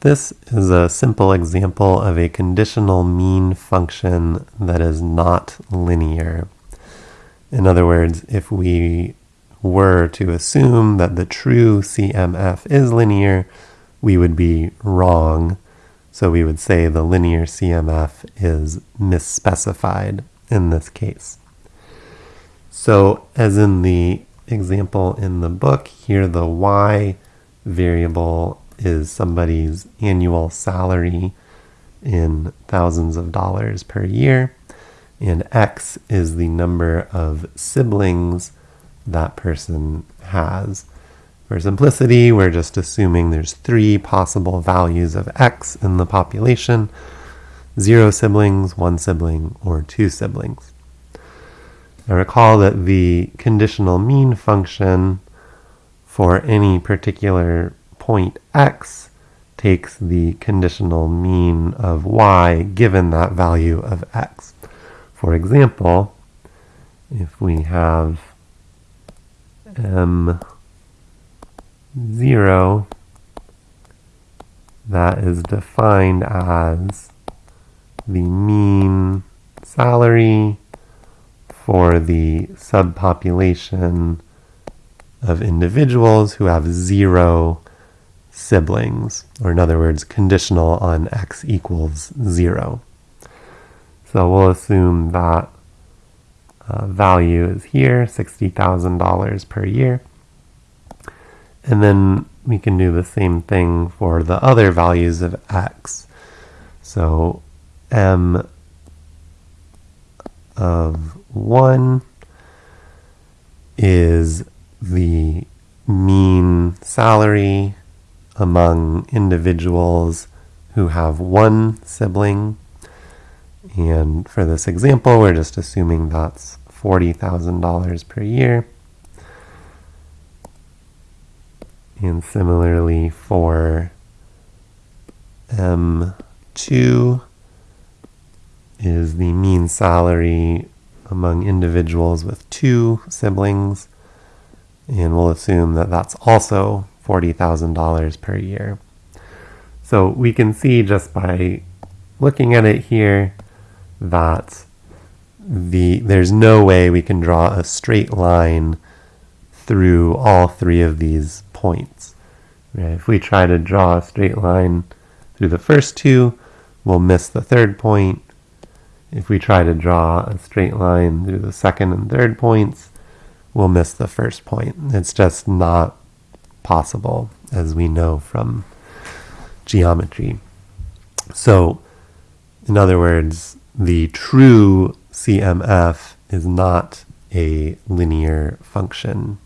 This is a simple example of a conditional mean function that is not linear. In other words, if we were to assume that the true CMF is linear, we would be wrong. So we would say the linear CMF is misspecified in this case. So as in the example in the book, here the y variable is somebody's annual salary in thousands of dollars per year, and X is the number of siblings that person has. For simplicity, we're just assuming there's three possible values of X in the population, zero siblings, one sibling, or two siblings. Now recall that the conditional mean function for any particular point x takes the conditional mean of y given that value of x. For example, if we have m0 that is defined as the mean salary for the subpopulation of individuals who have zero siblings, or in other words, conditional on x equals 0. So we'll assume that uh, value is here, $60,000 per year. And then we can do the same thing for the other values of x. So m of 1 is the mean salary among individuals who have one sibling. And for this example, we're just assuming that's $40,000 per year. And similarly for M2 is the mean salary among individuals with two siblings. And we'll assume that that's also $40,000 per year. So we can see just by looking at it here that the there's no way we can draw a straight line through all three of these points. If we try to draw a straight line through the first two, we'll miss the third point. If we try to draw a straight line through the second and third points, we'll miss the first point. It's just not possible, as we know from geometry. So, in other words, the true CMF is not a linear function